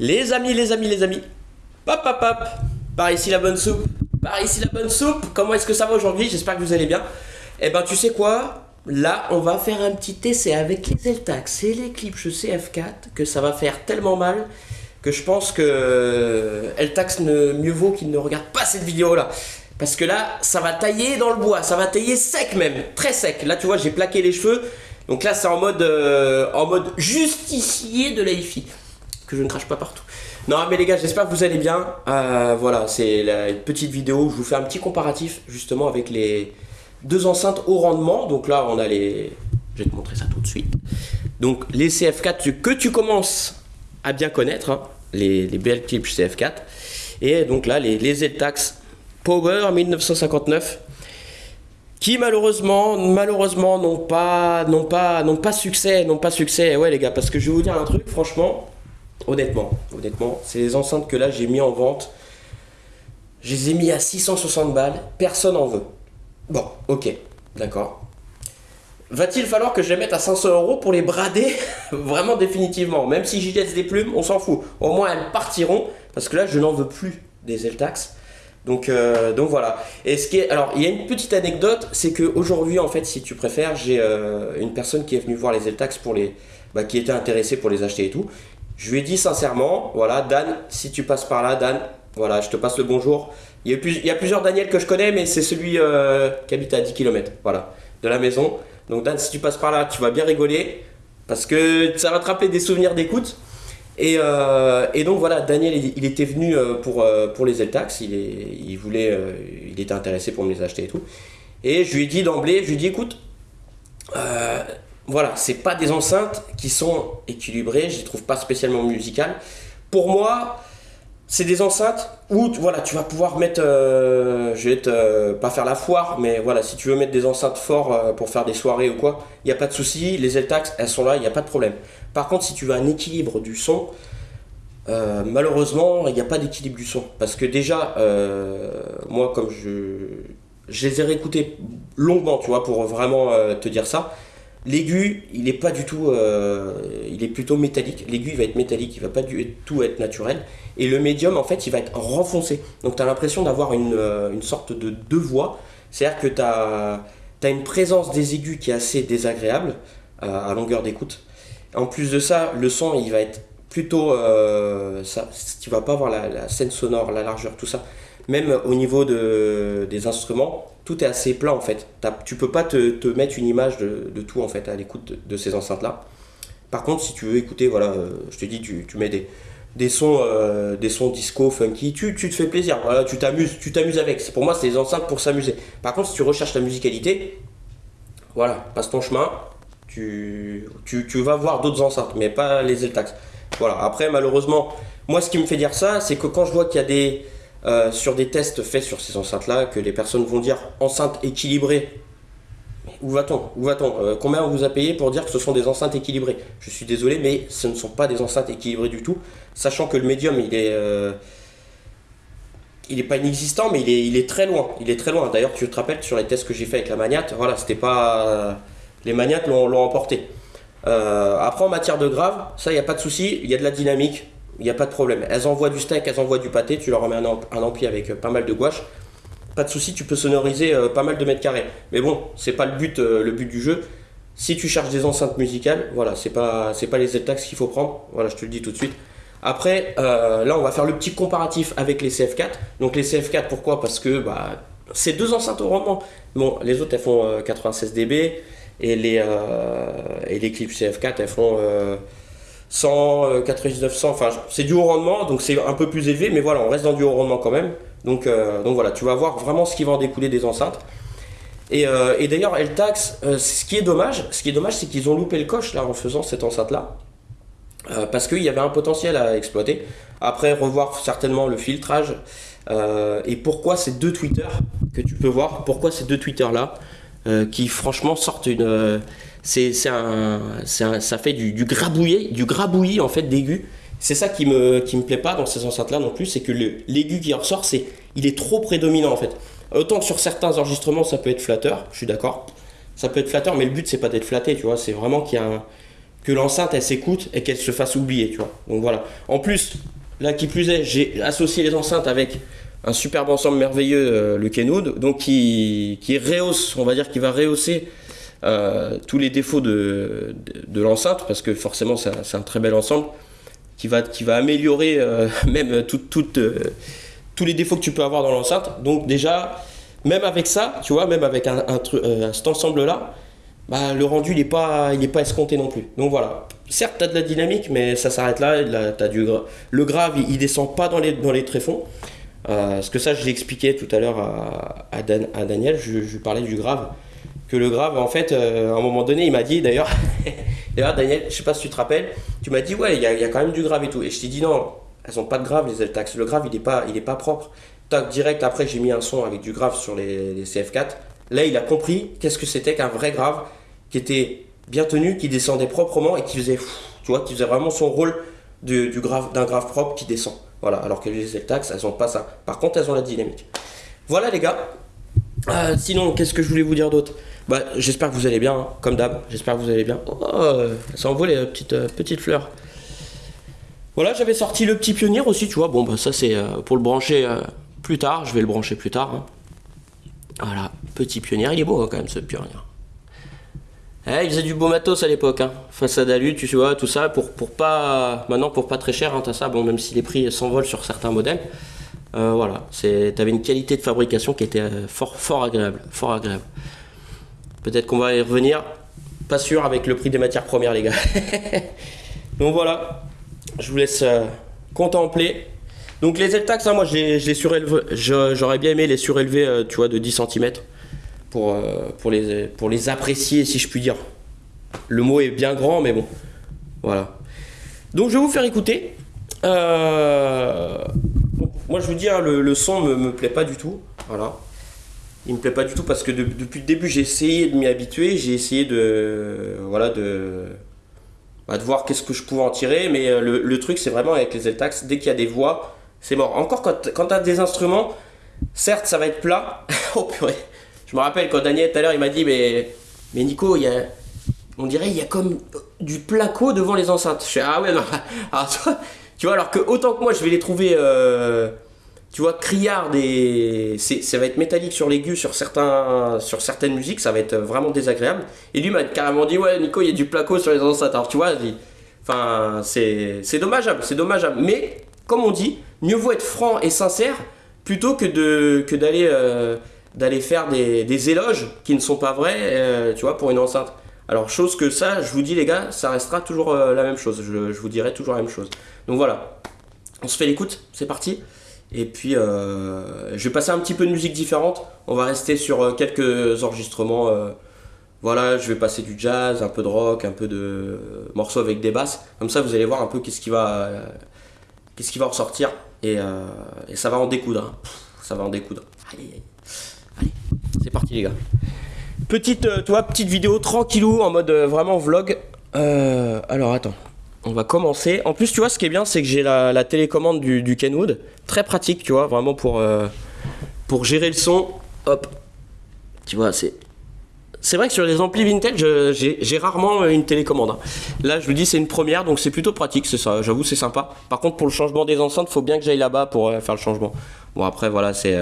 Les amis, les amis, les amis. Hop, hop, hop. Par ici la bonne soupe. Par ici la bonne soupe. Comment est-ce que ça va aujourd'hui? J'espère que vous allez bien. Eh ben, tu sais quoi? Là, on va faire un petit essai avec les Eltax et les clips CF4 que ça va faire tellement mal que je pense que Eltax ne mieux vaut qu'il ne regarde pas cette vidéo là. Parce que là, ça va tailler dans le bois, ça va tailler sec même, très sec. Là, tu vois, j'ai plaqué les cheveux. Donc là, c'est en mode euh, en mode justicier de la que je ne crache pas partout. Non mais les gars, j'espère que vous allez bien. Euh, voilà, c'est la petite vidéo où je vous fais un petit comparatif justement avec les deux enceintes haut rendement. Donc là, on a les... Je vais te montrer ça tout de suite. Donc les CF4 que tu commences à bien connaître, hein, les, les BL Clip CF4. Et donc là, les, les Z-Tax Power 1959 qui malheureusement, malheureusement n'ont pas, n'ont pas, n'ont pas succès, n'ont pas succès. Ouais les gars, parce que je vais vous dire un truc, franchement, honnêtement, honnêtement, c'est les enceintes que là j'ai mis en vente. Je les ai mis à 660 balles, personne en veut. Bon, ok, d'accord. Va-t-il falloir que je les mette à 500 euros pour les brader Vraiment définitivement? Même si j'y laisse des plumes, on s'en fout. Au moins elles partiront, parce que là je n'en veux plus des Eltax. Donc, euh, donc voilà. Et ce qui alors il y a une petite anecdote, c'est qu'aujourd'hui en fait, si tu préfères, j'ai euh, une personne qui est venue voir les Eltax pour les, bah, qui était intéressée pour les acheter et tout. Je lui ai dit sincèrement, voilà, Dan, si tu passes par là, Dan, voilà, je te passe le bonjour. Il y a, plusieurs Daniel que je connais, mais c'est celui euh, qui habite à 10 km, voilà, de la maison. Donc Dan, si tu passes par là, tu vas bien rigoler, parce que ça va te rappeler des souvenirs d'écoute. Et, euh, donc voilà, Daniel, il, était venu euh, pour, pour les Eltax, il, il, voulait, il était intéressé pour me les acheter et tout. Et je lui ai dit d'emblée, je lui ai dit, écoute, voilà, c'est pas des enceintes qui sont équilibrées, je les trouve pas spécialement musicales. Pour moi, c'est des enceintes où voilà, tu vas pouvoir mettre, euh, je vais te, euh, pas faire la foire, mais voilà, si tu veux mettre des enceintes forts euh, pour faire des soirées ou quoi, il n'y a pas de souci, les Eltax, elles sont là, il n'y a pas de problème. Par contre, si tu veux un équilibre du son, malheureusement, il n'y a pas d'équilibre du son. Parce que déjà, moi, comme je, je les ai réécoutés longuement, tu vois, pour vraiment te dire ça, L'aigu, il n'est pas du tout, euh, il est plutôt métallique. L'aigu, il va être métallique, il va pas du tout être naturel. Et le médium, en fait, il va être renfoncé. Donc tu as l'impression d'avoir une, euh, une, sorte de deux voix. C'est-à-dire que tu as, une présence des aigus qui est assez désagréable euh, à longueur d'écoute. En plus de ça, le son, il va être plutôt... ça, tu vas pas avoir la scène sonore, la largeur, tout ça. Même au niveau de, des instruments, tout est assez plat en fait. Tu peux pas te, mettre une image de, tout en fait à l'écoute de, ces enceintes là. Par contre, si tu veux écouter, voilà, euh, je te dis, tu, mets des, des sons, euh, des sons disco, funky, tu, te fais plaisir, voilà, tu t'amuses, tu t'amuses avec. Pour moi, c'est des enceintes pour s'amuser. Par contre, si tu recherches la musicalité, voilà, passe ton chemin, tu, tu, tu vas voir d'autres enceintes, mais pas les Eltax. Voilà. Après, malheureusement, moi, ce qui me fait dire ça, c'est que quand je vois qu'il y a des euh, sur des tests faits sur ces enceintes-là, que les personnes vont dire enceinte équilibrée. Où va-t-on? Où va-t-on? Euh, Combien on vous a payé pour dire que ce sont des enceintes équilibrées? Je suis désolé, mais ce ne sont pas des enceintes équilibrées du tout, sachant que le médium, il est... Euh, pas inexistant, mais il est, très loin. Il est très loin. D'ailleurs, tu te rappelles sur les tests que j'ai fait avec la Magnate, voilà, c'était pas. Les Magnates l'ont emporté. après, en matière de grave, ça, il a pas de souci. Il y a de la dynamique il n'y a pas de problème. Elles envoient du steak, elles envoient du pâté, tu leur remets un, ampli avec euh, pas mal de gouache. Pas de souci, tu peux sonoriser euh, pas mal de mètres carrés. Mais bon, c'est pas le but, euh, le but du jeu. Si tu cherches des enceintes musicales, voilà, c'est pas, pas les Z-Tax qu'il faut prendre. Voilà, je te le dis tout de suite. Après, là, on va faire le petit comparatif avec les CF4. Donc les CF4, pourquoi? Parce que bah, c'est deux enceintes au rendement. Bon, les autres, elles font 96 dB et les, et les clips CF4, elles font 100, 99, 100, enfin c'est du haut rendement, donc c'est un peu plus élevé, mais voilà, on reste dans du haut rendement quand même. Donc, euh, voilà, tu vas voir vraiment ce qui va en découler des enceintes. Et, euh, et d'ailleurs, Eltax, euh, ce qui est dommage, ce qui est dommage, c'est qu'ils ont loupé le coche là en faisant cette enceinte là, parce qu'il y avait un potentiel à exploiter. Après, revoir certainement le filtrage et pourquoi ces deux Twitter que tu peux voir, pourquoi ces deux Twitter là, qui franchement sortent une c'est ça fait du, du du en fait. C'est ça qui me, qui me plaît pas dans ces enceintes-là non plus, c'est que l'aigu qui ressort, c'est, il est trop prédominant en fait. Autant que sur certains enregistrements, ça peut être flatteur, je suis d'accord. Ça peut être flatteur, mais le but c'est pas d'être flatté, tu vois. C'est vraiment qu'il y a que l'enceinte elle s'écoute et qu'elle se fasse oublier, tu vois. Donc voilà. En plus, là qui plus est, j'ai associé les enceintes avec un superbe ensemble merveilleux, euh, le Kenwood, donc qui, qui rehausse, on va dire, qui va rehausser euh, tous les défauts de, de, l'enceinte, parce que forcément c'est un, un, très bel ensemble, qui va, qui va améliorer euh, même tout, tout, tous les défauts que tu peux avoir dans l'enceinte. Donc déjà, même avec ça, tu vois, même avec un, un, cet ensemble-là, bah, le rendu il n'est pas, il pas escompté non plus. Donc voilà. Certes, tu as de la dynamique, mais ça s'arrête là. as du, le grave, il, ne descend pas dans les, dans les tréfonds. Euh, parce que ça, je l'ai expliqué tout à l'heure à, à, Daniel, je, je, parlais du grave. Que le grave, en fait, euh, à un moment donné, il m'a dit, d'ailleurs, d'ailleurs, Daniel, je sais pas si tu te rappelles, tu m'as dit, ouais, il y, a quand même du grave et tout. Et je t'ai dit, non, elles n'ont pas de grave, les Eltax. Le grave, il n'est pas, pas propre. Tac, direct, après, j'ai mis un son avec du grave sur les, les CF4. Là, il a compris qu'est-ce que c'était qu'un vrai grave qui était bien tenu, qui descendait proprement et qui faisait, tu vois, qui faisait vraiment son rôle du, grave, d'un grave propre qui descend. Voilà, alors que les Zeltax, elles ont pas ça. Par contre, elles ont la dynamique. Voilà les gars. Euh, sinon, qu'est-ce que je voulais vous dire d'autre? Bah, J'espère que vous allez bien, hein, comme d'hab. J'espère que vous allez bien. Oh, ça envoie les petites, euh, petites fleurs. Voilà, j'avais sorti le petit pionnier aussi, tu vois. Bon, bah, ça c'est euh, pour le brancher euh, plus tard. Je vais le brancher plus tard. Hein. Voilà, petit pionnier. Il est beau hein, quand même ce pionnier. Eh, il faisait du beau matos à l'époque, façade à tu vois, tout ça, pour, pour pas. Maintenant, pour pas très cher, t'as ça, bon, même si les prix s'envolent sur certains modèles. Euh, voilà, t'avais une qualité de fabrication qui était euh, fort, fort agréable. Fort agréable. Peut-être qu'on va y revenir. Pas sûr avec le prix des matières premières, les gars. Donc voilà, je vous laisse euh, contempler. Donc les hein, moi. J'aurais bien aimé les surélever, euh, tu vois, de 10 cm pour, euh, pour, les, apprécier, si je puis dire. Le mot est bien grand, mais bon. Voilà. Donc je vais vous faire écouter. Moi je vous dis, hein, le, son me, me plaît pas du tout. Voilà. Il me plaît pas du tout parce que depuis le début j'ai essayé de m'y habituer, j'ai essayé de, voilà, de, bah, de voir qu'est-ce que je pouvais en tirer. Mais euh, le, truc c'est vraiment avec les Eltax, dès qu'il y a des voix, c'est mort. Encore quand, quand tu as des instruments, certes ça va être plat. oh purée je me rappelle quand Daniel tout à l'heure il m'a dit mais, mais Nico, il on dirait il y a comme du placo devant les enceintes. Je fais ah ouais non. Tu vois alors que autant que moi je vais les trouver euh, tu vois criards et ça va être métallique sur l'aigu sur sur certaines musiques ça va être vraiment désagréable et lui m'a carrément dit ouais Nico il y a du placo sur les enceintes alors tu vois enfin c'est dommageable c'est dommageable mais comme on dit mieux vaut être franc et sincère plutôt que de que d'aller euh, faire des, éloges qui ne sont pas vrais, euh, tu vois, pour une enceinte. Alors, chose que ça, je vous dis les gars, ça restera toujours euh, la même chose. Je, vous dirai toujours la même chose. Donc voilà, on se fait l'écoute, c'est parti. Et puis, euh, je vais passer un petit peu de musique différente. On va rester sur quelques enregistrements. voilà, je vais passer du jazz, un peu de rock, un peu de morceaux avec des basses. Comme ça, vous allez voir un peu qu'est-ce qui va, qu'est-ce qui va ressortir. Et, ça va en découdre. Hein. Ça va en découdre. Aïe, aïe. Allez, c'est parti les gars. Petite, euh, toi, petite vidéo tranquillou en mode euh, vraiment vlog. Euh, alors attends, on va commencer. En plus, tu vois, ce qui est bien, c'est que j'ai la, télécommande du, Kenwood. Très pratique, tu vois, vraiment pour, pour gérer le son. Hop. Tu vois, c'est... C'est vrai que sur les amplis vintage, j'ai rarement une télécommande. Hein. Là, je vous dis, c'est une première, donc c'est plutôt pratique, c'est ça. J'avoue, c'est sympa. Par contre, pour le changement des enceintes, faut bien que j'aille là-bas pour faire le changement. Bon, après, voilà, c'est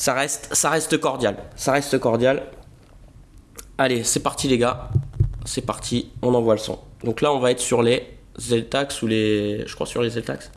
ça reste, ça reste cordial. Ça reste cordial. Allez, c'est parti les gars. C'est parti, on envoie le son. Donc là, on va être sur les Zeltax ou les... Je crois sur les Zeltax.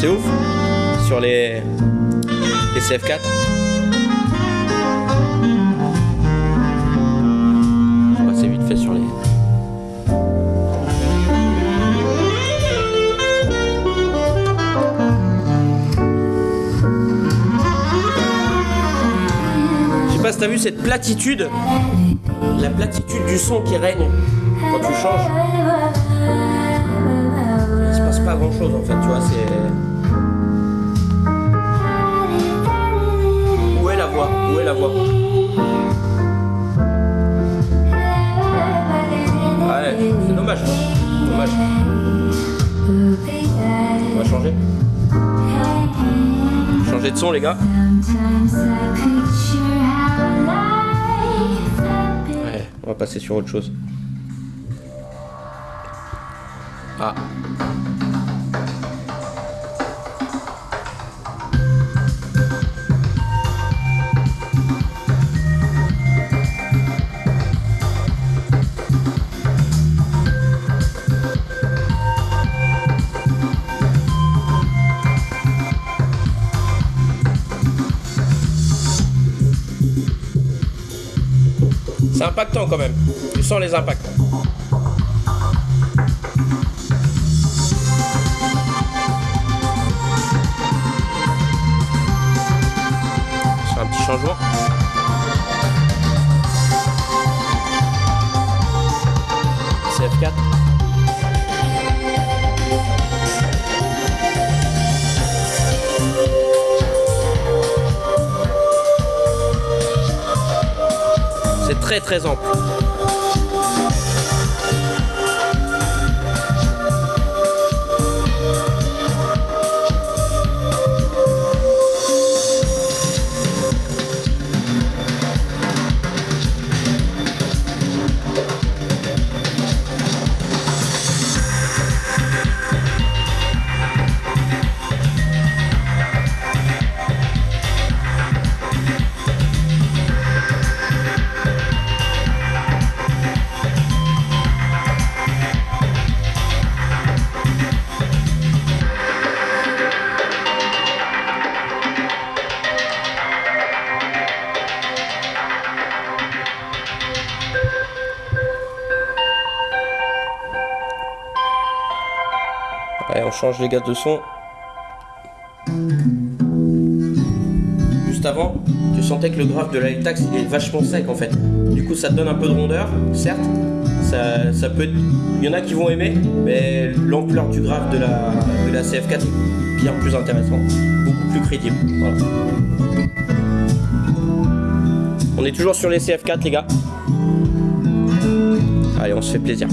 C'est ouf Sur les, les CF4. On va passer vite fait sur les. Je sais pas si t'as vu cette platitude, la platitude du son qui règne quand tu changes. Il se passe pas grand chose en fait, tu vois, c'est. Où est la voix Ouais, c'est dommage. Dommage. On va changer. Changer de son les gars. Ouais, on va passer sur autre chose. Ah. C'est quand même. Tu sens les impacts. Sur un petit changement. Très très ample. Change les gaz de son. Juste avant, tu sentais que le graphe de la Tax il est vachement sec en fait. Du coup, ça donne un peu de rondeur, certes. Ça, ça peut. Il y en a qui vont aimer, mais l'ampleur du graphe de la, de la CF4 est bien plus intéressant, beaucoup plus crédible. On est toujours sur les CF4 les gars. Allez, on se fait plaisir.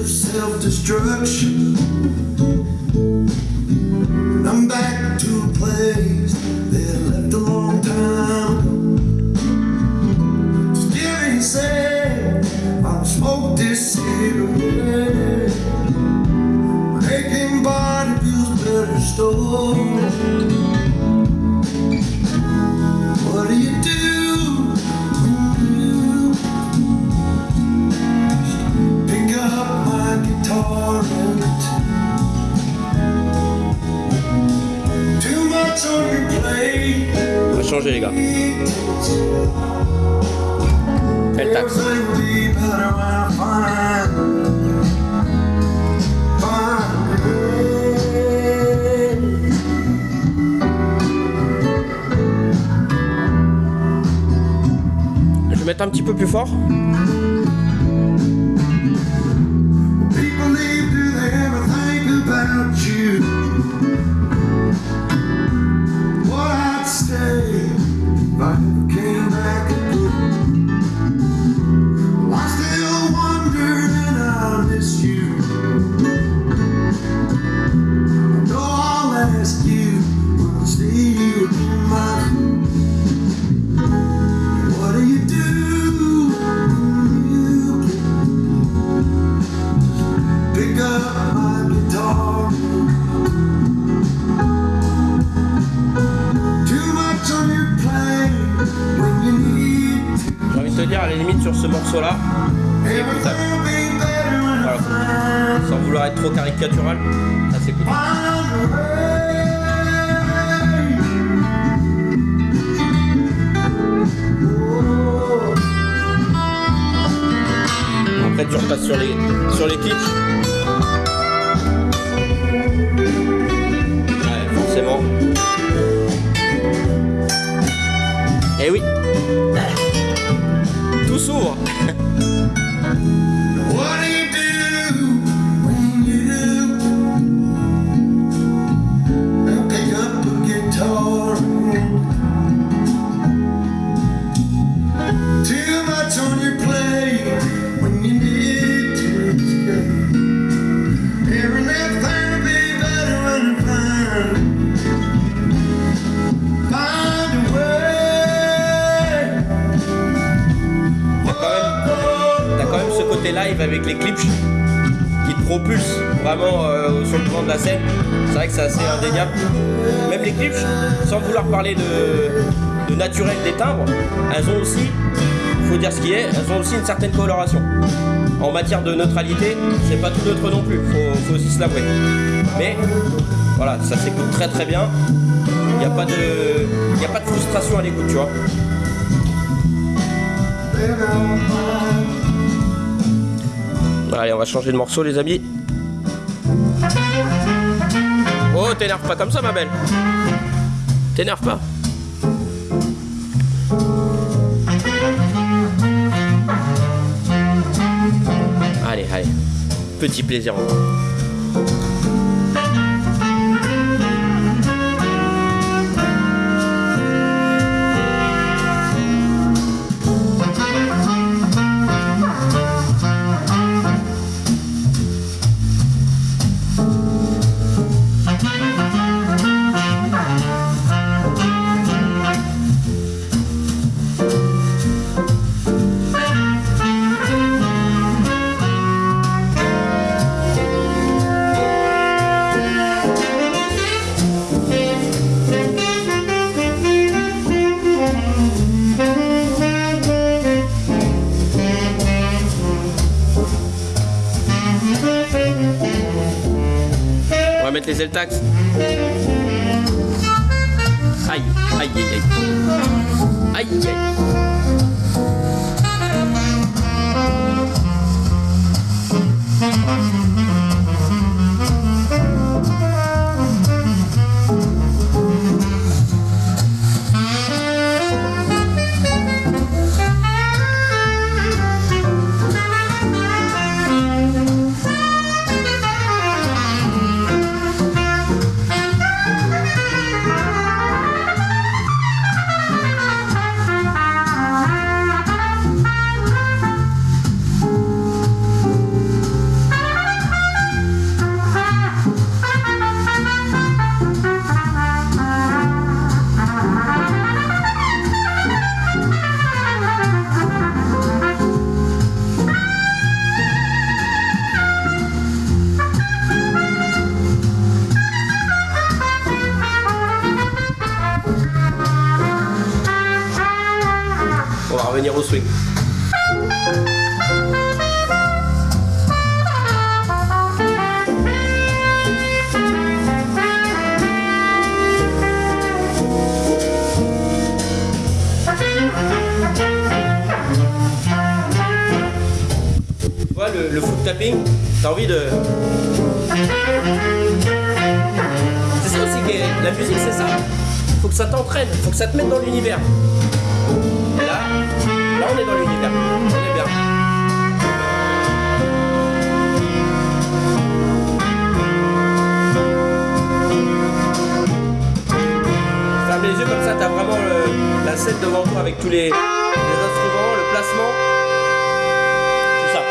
Of self-destruction. I'm back to a place that I left a long time ain't said I'll smoke this cigarette. Making body feels better stored. Changer les gars. Elle taxe. Je vais mettre un petit peu plus fort. Clips qui te propulse vraiment euh, sur le devant de la scène. C'est vrai que c'est assez indéniable. Même les clips, sans vouloir parler de, naturel des timbres, elles ont aussi, faut dire ce qui est, elles ont aussi une certaine coloration. En matière de neutralité, c'est pas tout neutre non plus, faut, aussi se l'avouer. Mais voilà, ça s'écoute très très bien. Il n'y a, pas de- a pas de frustration à l'écoute, tu vois. Allez, on va changer de morceau, les amis. Oh, t'énerve pas comme ça, ma belle. T'énerve pas. Allez, allez. Petit plaisir encore. swing. Tu vois le, foot tapping, t'as envie de... C'est ça aussi, la musique c'est ça. Faut que ça t'entraîne, faut que ça te mette dans l'univers. Là, on est dans l'univers. On est bien. Ferme les yeux comme ça, t'as vraiment le- la scène devant toi avec tous les, instruments, le placement, tout ça.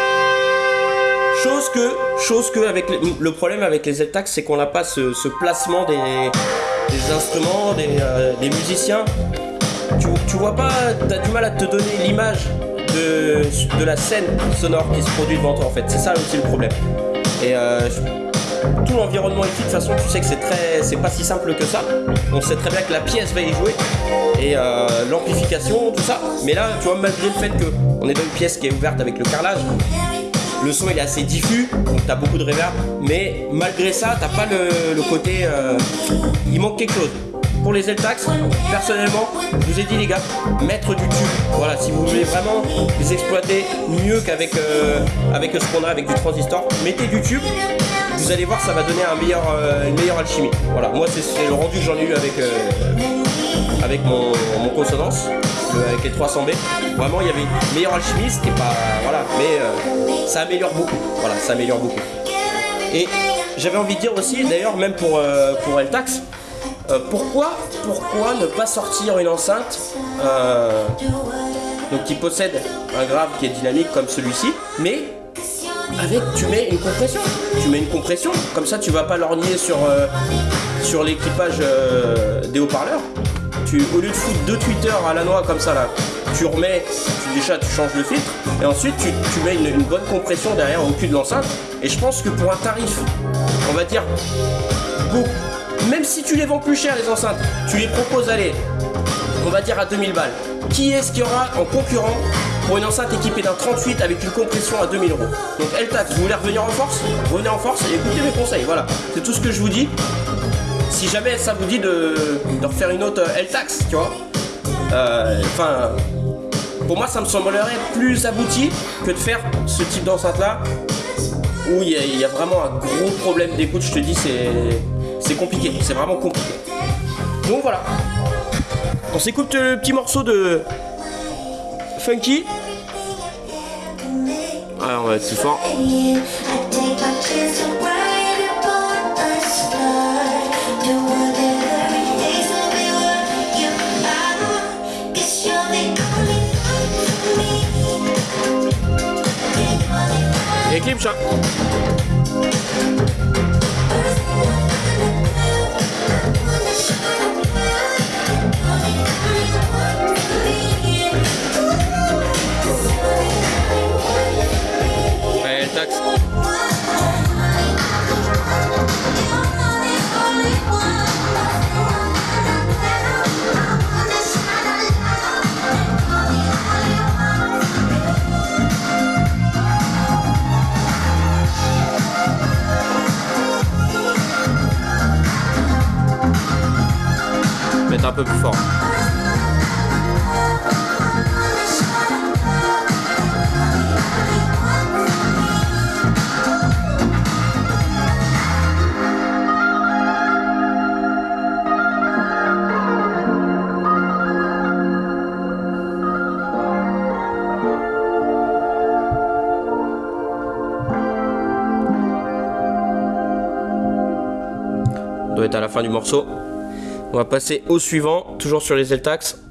Chose que, chose que avec les- le problème avec les Zeltax, c'est qu'on n'a pas ce, ce placement des, instruments, des, euh, des musiciens. Tu, vois pas, t'as du mal à te donner l'image de, de la scène sonore qui se produit devant toi en fait. C'est ça aussi le problème. Et euh, tout l'environnement ici, de toute façon, tu sais que c'est très, c'est pas si simple que ça. On sait très bien que la pièce va y jouer et euh, l'amplification, tout ça. Mais là, tu vois, malgré le fait qu'on est dans une pièce qui est ouverte avec le carrelage, le son il est assez diffus, donc t'as beaucoup de reverb. Mais malgré ça, t'as pas le, le côté, euh, il manque quelque chose. Pour les Zeltax, personnellement, je vous ai dit les gars, mettre du tube. Voilà, si vous voulez vraiment les exploiter mieux qu'avec euh, avec ce qu'on a avec du transistor, mettez du tube. Vous allez voir, ça va donner un meilleur, euh, une meilleure alchimie. Voilà, moi c'est le rendu que j'en ai eu avec, euh, avec mon, mon consonance, avec les 300B. Vraiment, il y avait une meilleure alchimie, c'était pas. Voilà, mais ça améliore beaucoup. Voilà, ça améliore beaucoup. Et j'avais envie de dire aussi, d'ailleurs, même pour, euh, pour Eltax, euh, pourquoi, pourquoi ne pas sortir une enceinte euh, qui possède un grave qui est dynamique comme celui-ci, mais avec tu mets une compression. Tu mets une compression, comme ça tu vas pas lorgner sur, euh, l'équipage des haut-parleurs. Tu, au lieu de foutre deux tweeters à la noix comme ça là, tu remets, tu, déjà tu changes le filtre, et ensuite tu, mets une, une bonne compression derrière au cul de l'enceinte. Et je pense que pour un tarif, on va dire, beaucoup, même si tu les vends plus cher les enceintes, tu les proposes aller, on va dire à 2000 balles. Qui est-ce qu'il y aura en concurrent pour une enceinte équipée d'un 38 avec une compression à 2000 euros? Donc Eltax, vous voulez revenir en force? Revenez en force et écoutez mes conseils, voilà. C'est tout ce que je vous dis. Si jamais ça vous dit de, refaire une autre Eltax, tu vois. Euh, Enfin, pour moi ça me semblerait plus abouti que de faire ce type d'enceinte là où il y a vraiment un gros problème d'écoute, je te dis, c'est c'est compliqué, c'est vraiment compliqué. Donc voilà. On s'écoute le petit morceau de Funky. Ah, on va être plus fort. I take my Mettre un peu plus fort. Doit être à la fin du morceau. On va passer au suivant, toujours sur les Zeltax.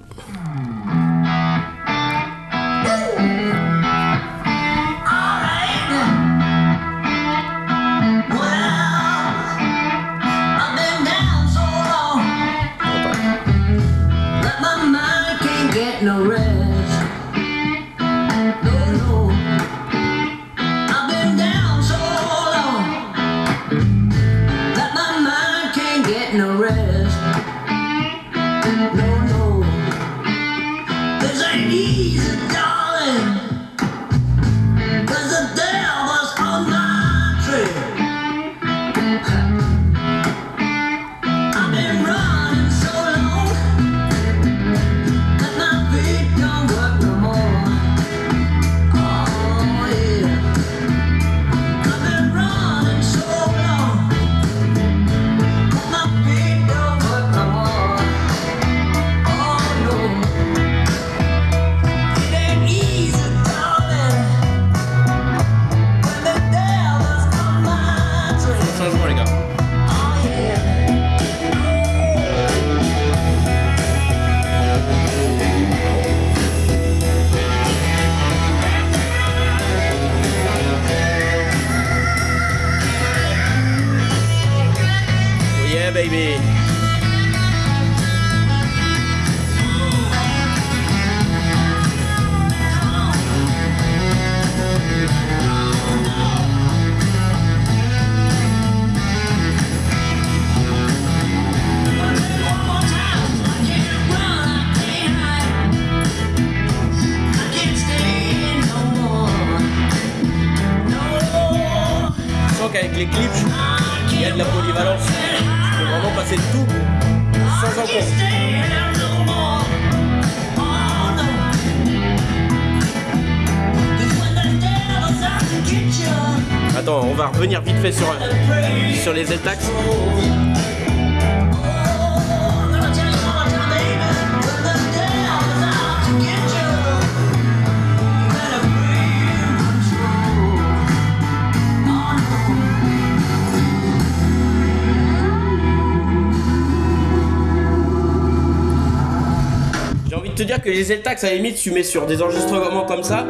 Te dire que les Zeltax, à la limite, tu mets sur des enregistrements comme ça,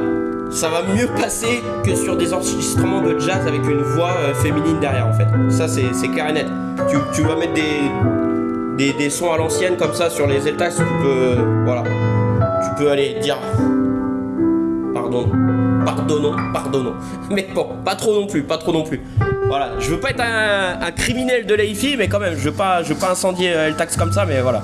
ça va mieux passer que sur des enregistrements de jazz avec une voix euh, féminine derrière, en fait. Ça, c'est clair et net. Tu, tu vas mettre des, des, des sons à l'ancienne comme ça sur les Zeltax, tu peux. voilà. Tu peux aller dire. Pardon. Pardonnons, pardonnons. Mais bon, pas trop non plus, pas trop non plus. Voilà, je veux pas être un, criminel de l'AIFI, mais quand même, je veux pas, je veux pas incendier euh, comme ça, mais voilà.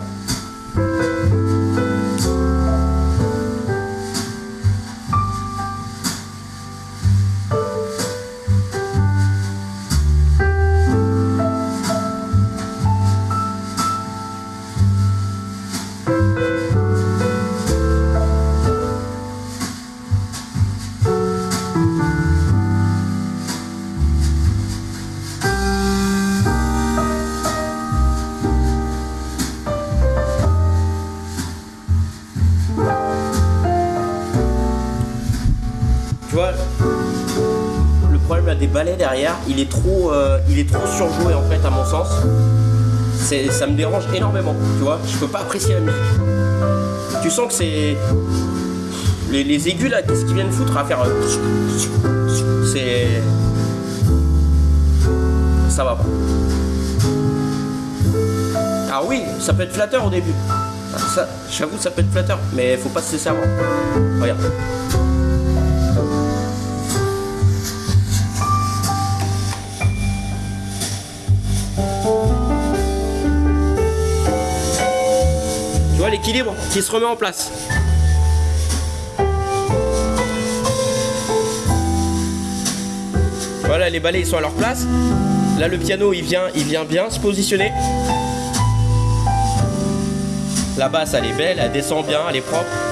Trop, euh, il est trop surjoué en fait à mon sens. Ça me dérange énormément, tu vois. Je peux pas apprécier la musique. Tu sens que c'est les, aigus là, qu'est-ce qu'ils viennent foutre à faire euh, C'est ça va pas. Ah oui, ça peut être flatteur au début. J'avoue, ça peut être flatteur, mais faut pas se laisser avoir. Regarde. L'équilibre qui se remet en place. Voilà, les balais ils sont à leur place. Là le piano il vient, il vient bien se positionner. La basse elle est belle, elle descend bien, elle est propre.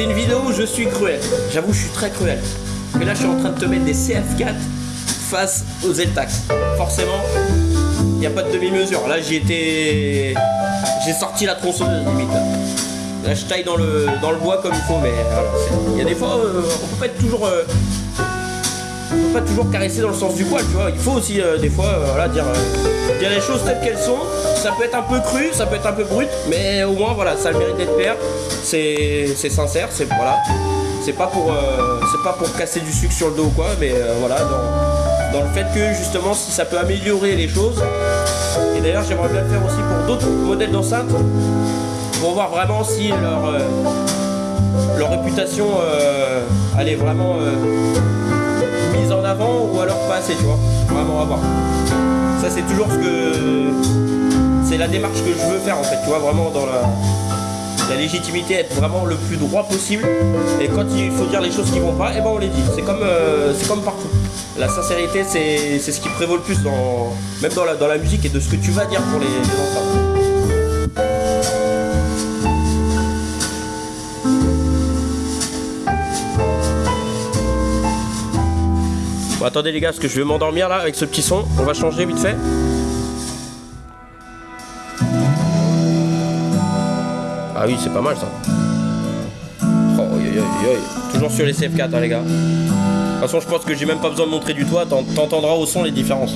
C'est une vidéo où je suis cruel. J'avoue, je suis très cruel. Que là, je suis en train de te mettre des CF4 face aux Zeltax. Forcément, il n'y a pas de demi-mesure. Là, j'ai été. J'ai sorti la tronçonneuse limite. Là. Je taille dans le, dans le bois comme il faut, mais voilà. Il y a des fois, euh, on peut pas être toujours. euh, pas toujours caresser dans le sens du poil, tu vois. Il faut aussi, euh, des fois, euh, voilà, dire, euh, dire les choses telles qu'elles sont. Ça peut être un peu cru, ça peut être un peu brut, mais au moins, voilà, ça le mérite d'être clair. C'est sincère, c'est voilà. C'est pas pour, c'est pas pour casser du sucre sur le dos ou quoi, mais voilà, dans, dans le fait que justement, si ça peut améliorer les choses. Et d'ailleurs, j'aimerais bien le faire aussi pour d'autres modèles d'enceinte, pour voir vraiment si leur leur réputation, est vraiment avant ou alors pas assez, tu vois. Vraiment à voir. Ça, c'est toujours ce que. C'est la démarche que je veux faire en fait, tu vois, vraiment dans la. La légitimité, être vraiment le plus droit possible. Et quand il faut dire les choses qui vont pas, et ben on les dit. C'est comme, euh, c'est comme partout. La sincérité, c'est c'est ce qui prévaut le plus dans, même dans la, dans la musique et de ce que tu vas dire pour les, les enfants. Bon, attendez les gars, parce que je vais m'endormir là avec ce petit son. On va changer vite fait. Ah oui, c'est pas mal ça. Oh. Toujours sur les CF4, hein, les gars. De toute façon, je pense que j'ai même pas besoin de montrer du toit, t'en- t'entendras au son les différences.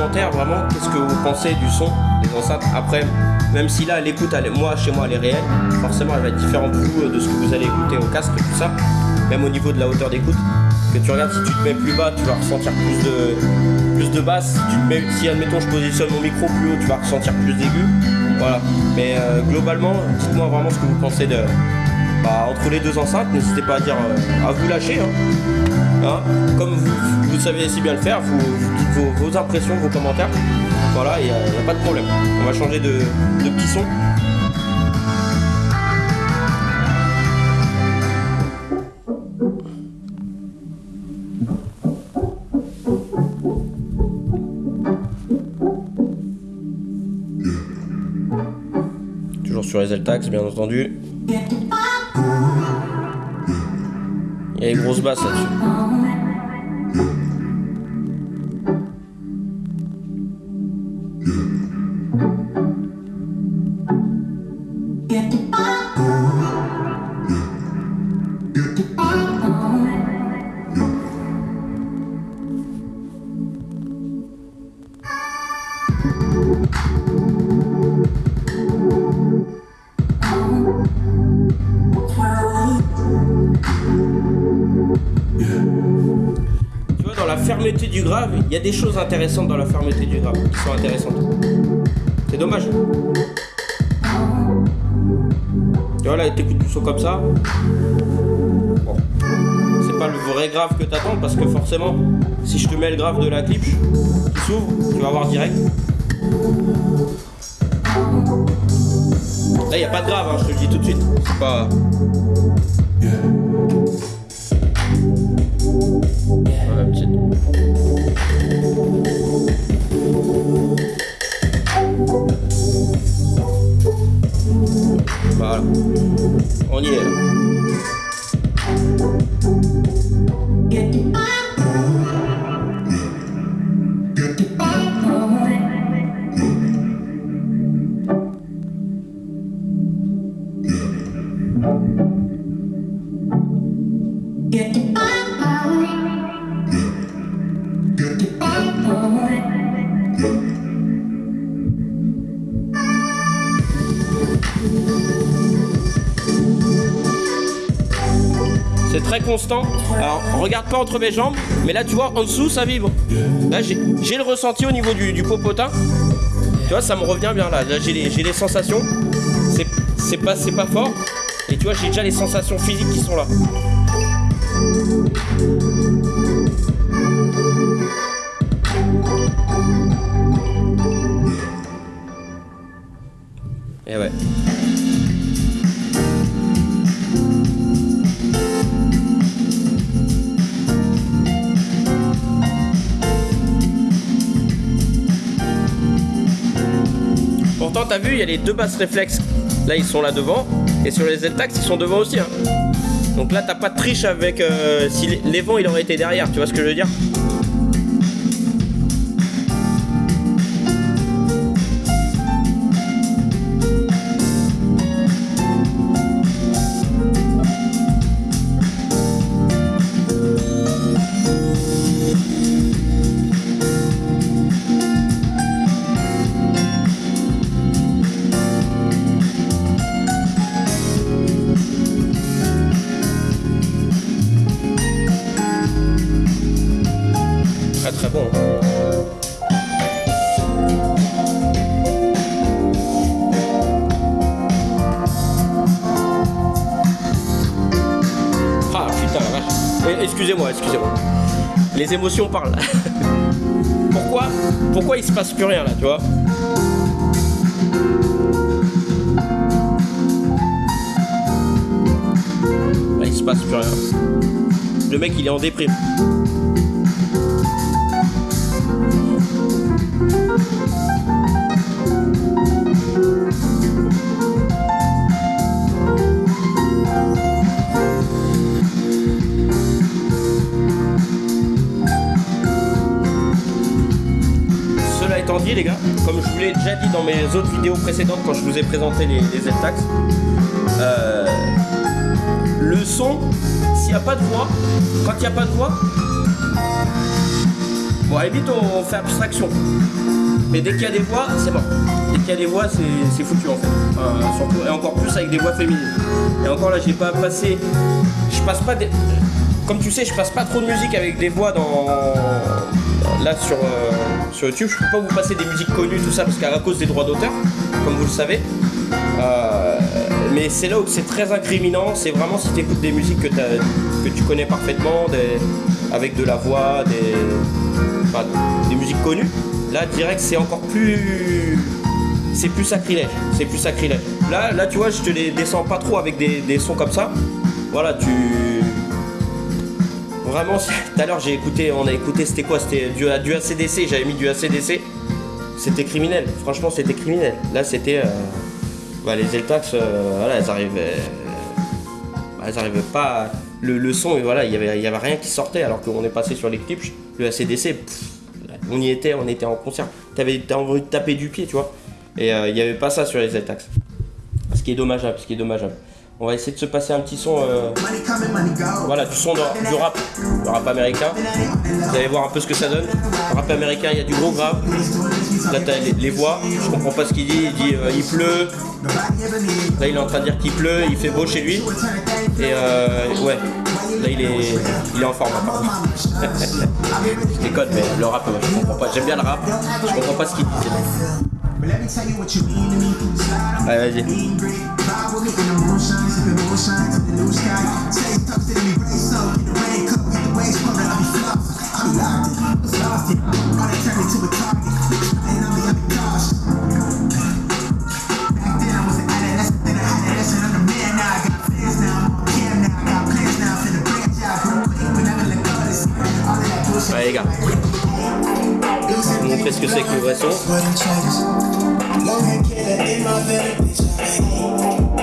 Commentaire vraiment qu'est-ce que vous pensez du son des enceintes. Après, même si là l'écoute, moi chez moi elle est réelle, forcément elle va être différente de vous, euh, de ce que vous allez écouter au casque, tout ça. Même au niveau de la hauteur d'écoute. Que tu regardes, si tu te mets plus bas, tu vas ressentir plus de, plus de basse. Si, tu te mets, si admettons je positionne mon micro plus haut, tu vas ressentir plus d'aigu. Voilà. Mais euh, globalement, dites-moi vraiment ce que vous pensez de, bah, entre les deux enceintes. N'hésitez pas à dire, euh, à vous lâcher. hein. Hein, comme vous, vous savez si bien le faire, vous, vous dites vos, vos impressions, vos commentaires. Voilà, il n'y a pas de problème. On va changer de, de petit son. Toujours sur les L-Tax, bien entendu. Il y a les grosses il y a des choses intéressantes dans la fermeté du grave qui sont intéressantes. C'est dommage. Tu vois, là, t'écoutes du son comme ça. Bon. C'est pas le vrai grave que t'attends parce que forcément, si je te mets le grave de la clip qui s'ouvre, tu vas voir direct. Là, il n'y a pas de grave, hein, je te le dis tout de suite. C'est pas. Voilà, petite. Voilà. On y est là. C'est mes jambes, mais là, tu vois, en dessous, ça vibre. Là, j'ai le ressenti au niveau du, du popotin. Tu vois, ça me revient bien là. Là, j'ai les, les sensations. C'est- pas, pas fort. Et tu vois, j'ai déjà les sensations physiques qui sont là. Et ouais. T'as vu, il y a les deux basses réflexes. Là, ils sont là devant. Et sur les Z-Tax, ils sont devant aussi. hein. Donc là, t'as pas de triche avec. euh, si vents, il aurait été derrière. Tu vois ce que je veux dire? Excusez-moi, excusez-moi. Les émotions parlent. Pourquoi Pourquoi il se passe plus rien là, tu vois? Là, il se passe plus rien. Le mec, il est en déprime. Les gars, comme je vous l'ai déjà dit dans mes autres vidéos précédentes quand je vous ai présenté les, les Z-Tax, euh, le son, s'il n'y a pas de voix, quand il n'y a pas de voix, bon, la limite, on fait abstraction. Mais dès qu'il y a des voix, c'est mort. Dès qu'il y a des voix, c'est foutu en fait. Surtout, et encore plus avec des voix féminines. Et encore là, j'ai pas passé. Je passe pas des. Comme tu sais, je passe pas trop de musique avec des voix dans. Là sur, euh, sur YouTube, je peux pas vous passer des musiques connues, tout ça, parce qu'à cause des droits d'auteur, comme vous le savez. Euh, mais c'est là où c'est très incriminant, c'est vraiment si tu écoutes des musiques que, tu connais parfaitement, avec de la voix, des, musiques connues. Là, direct, c'est encore plus. C'est plus sacrilège. C'est plus sacrilège. Là, là, tu vois, je te les descends pas trop avec des sons comme ça. Voilà, tu. Vraiment, tout à l'heure, j'ai écouté, on a écouté, c'était quoi? C'était du, ACDC, j'avais mis du ACDC. C'était criminel, franchement, c'était criminel. Là, c'était. euh, bah, les Zeltax, euh, voilà, elles arrivaient. bah, elles arrivaient pas. Le, son, et voilà, il y avait, y avait rien qui sortait, alors qu'on est passé sur les clips, le ACDC, on y était, on était en concert. T'avais envie de taper du pied, tu vois. Et euh, il n'y avait pas ça sur les Zeltax. Ce qui est dommageable, ce qui est dommageable. On va essayer de se passer un petit son. euh, voilà, du son du rap, le rap américain. Vous allez voir un peu ce que ça donne. Le rap américain, il y a du gros grave. Là, t'as les, les voix. Je comprends pas ce qu'il dit. Il dit euh, il pleut. Là, il est en train de dire qu'il pleut. Il fait beau chez lui. Et euh, ouais, là, il est, il est en forme. je déconne, mais le rap, je comprends pas. J'aime bien le rap. Je comprends pas ce qu'il dit. But let me tell you what you mean to me. Slide on Allez, mean green. Vibe with me in the moonshine, sipping moonshine to the new sky. Say talks to me, brace up, get the rain cup, get the waves pumping. I be flossing, I be locked in, was lost. Wanna turn me to a target, and I'm the other gosh. Back then I was an adolescent, then an lesson. I'm the man now. I got fans now, I'm on cam now. I got plans now, finna branch out, real quick, but never let go of this. All of that bullshit. Ouais, les gars. Vous montrer ce que c'est que le vrai son.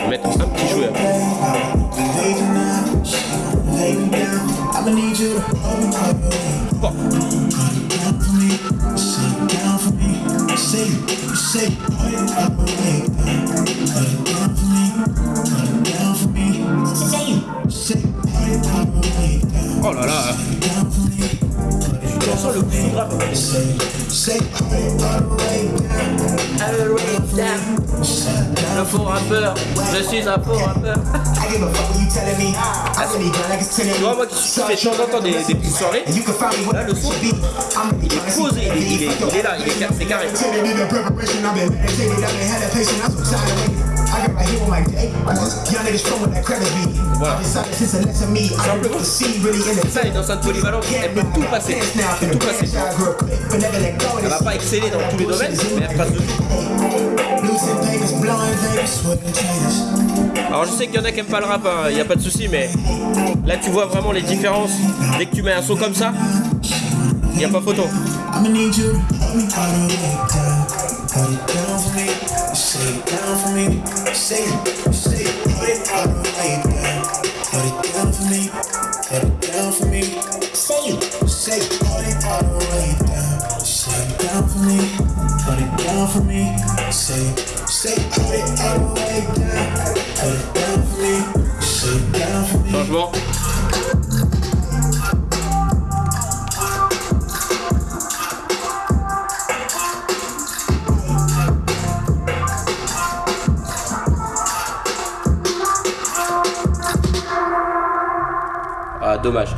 Mettre un petit jouet. Oh Sent le. Un faux rappeur, je suis un faux rappeur. Tu vois, moi qui de temps en temps des, des petites soirées, là le son, il est posé, il est, il est, il est là, il est c'est carré. Voilà. Ça, elle peut tout passer. Elle peut tout passer. Elle va pas exceller dans tous les domaines, mais elle passe de tout. Alors je sais qu'il y en a qui aiment pas le rap, il n'y a pas de souci, mais là tu vois vraiment les différences. Dès que tu mets un son comme ça, il n'y a pas photo. Say it, say it, play hard and play down. Put it down for me, put it down for me. Say it, say it, play hard and play down. Say it down for me, put it down for me. Say it, say it, play hard and play down. Put it down for me, sing it down for me. Changement. Dommage.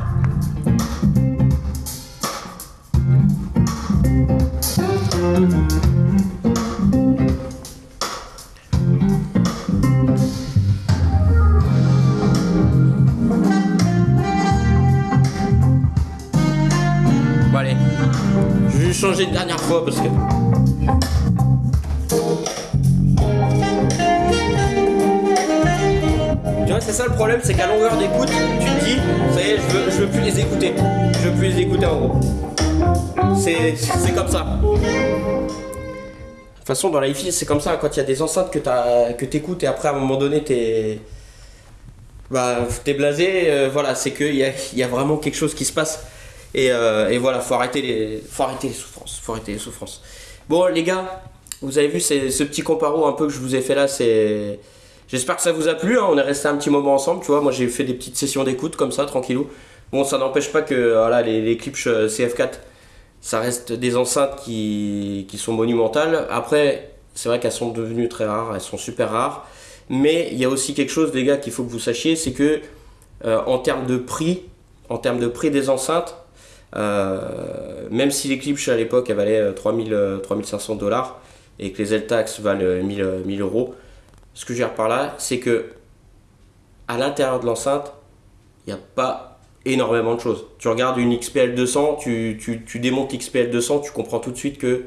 Allez, je vais changer une dernière fois parce que... problème, c'est qu'à longueur d'écoute, tu te dis, ça y est, je veux, plus les écouter. Je veux plus les écouter en gros. C'est comme ça. De toute façon, dans la hi c'est comme ça. Quand il y a des enceintes que t'as- que t'écoutes et après, à un moment donné, t'es. Bah, t'es blasé, euh, voilà, c'est qu'il y a, y a vraiment quelque chose qui se passe. Et, euh, et voilà, faut arrêter, les, faut arrêter les souffrances. Faut arrêter les souffrances. Bon, les gars, vous avez vu ce petit comparo un peu que je vous ai fait là, c'est. J'espère que ça vous a plu, hein. on est resté un petit moment ensemble, tu vois. Moi j'ai fait des petites sessions d'écoute comme ça, tranquillou. Bon, ça n'empêche pas que voilà, les, Klipsch euh, CF4, ça reste des enceintes qui, qui sont monumentales. Après, c'est vrai qu'elles sont devenues très rares, elles sont super rares. Mais il y a aussi quelque chose, les gars, qu'il faut que vous sachiez, c'est que euh, en termes de prix, en termes de prix des enceintes, euh, même si les Klipsch à l'époque elles valaient euh, 3000, euh, 3500 dollars et que les Eltax valent euh, 1000, euh, 1000 euros, ce que je veux par là, c'est que à l'intérieur de l'enceinte, il n'y a pas énormément de choses. Tu regardes une XPL 200, tu, démontes XPL 200, tu comprends tout de suite que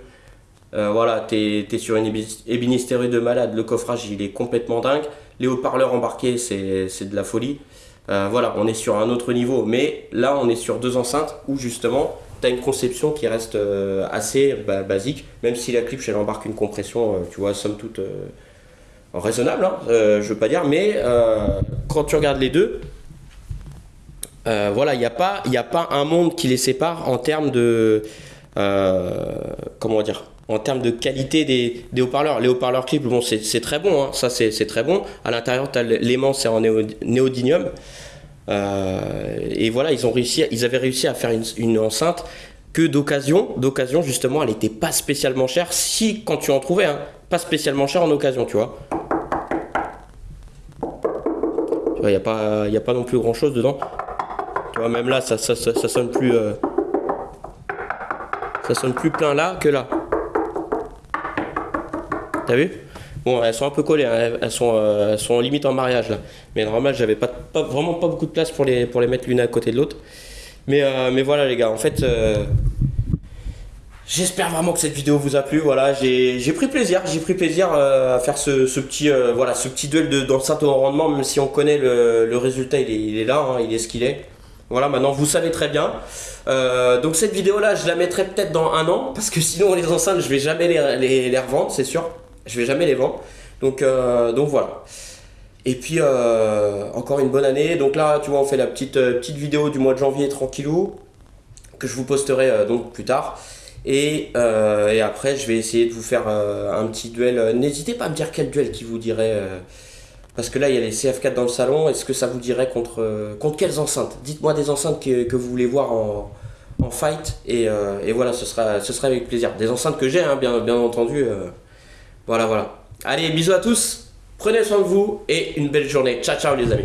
euh, voilà, tu es, sur une ébénisterie de malade, le coffrage il est complètement dingue, les haut-parleurs embarqués c'est de la folie. Euh, voilà, on est sur un autre niveau, mais là on est sur deux enceintes où justement tu as une conception qui reste euh, assez bah, basique, même si la Klipsch elle embarque une compression, tu vois, somme toute raisonnable, hein, euh, je veux pas dire, mais euh, quand tu regardes les deux, euh, voilà, il n'y a, pas- y a pas un monde qui les sépare en termes de. comment dire En termes de qualité des, haut-parleurs. Les haut-parleurs clip, bon, c'est très bon, hein, ça c'est très bon. À l'intérieur, tu as l'aimant, c'est en néo- néodymium. Et voilà, ils, ont réussi, ils avaient réussi à faire une, une enceinte que d'occasion. D'occasion, justement, elle n'était pas spécialement chère. Si, quand tu en trouvais, hein, pas spécialement chère en occasion, tu vois. Il n'y a, pas- a pas non plus grand chose dedans. Tu vois, même là, ça, ça, ça, sonne plus. euh, ça sonne plus plein là que là. T'as vu? Bon, elles sont un peu collées, hein, elles, sont, euh, sont limite en mariage là. Mais normal, j'avais pas, pas, vraiment pas beaucoup de place pour les, pour les mettre l'une à côté de l'autre. Mais, euh, mais voilà les gars, en fait, j'espère vraiment que cette vidéo vous a plu. Voilà, j'ai pris plaisir, j'ai pris plaisir euh, à faire ce, ce petit, euh, voilà, ce petit duel de- d'enceinte au rendement, même si on connaît le, le résultat, il est, il est là, hein, il est ce qu'il est. Voilà, maintenant vous savez très bien. Euh, donc cette vidéo là, je la mettrai peut-être dans un an, parce que sinon les enceintes, je vais jamais les, les, revendre, c'est sûr. Je vais jamais les vendre. Donc, donc voilà. Et puis encore une bonne année. Donc là, tu vois, on fait la petite, petite vidéo du mois de janvier tranquillou, que je vous posterai donc plus tard. Et, euh, et après, je vais essayer de vous faire euh, un petit duel. Euh, N'hésitez pas à me dire quel duel qui vous dirait. parce que là, il y a les CF4 dans le salon. Est-ce que ça vous dirait contre, contre quelles enceintes? Dites-moi des enceintes que, que vous voulez voir en, en fight. Et, et voilà, ce sera, ce sera avec plaisir. Des enceintes que j'ai, hein, bien, bien entendu. voilà, voilà. Allez, bisous à tous. Prenez soin de vous et une belle journée. Ciao, ciao les amis.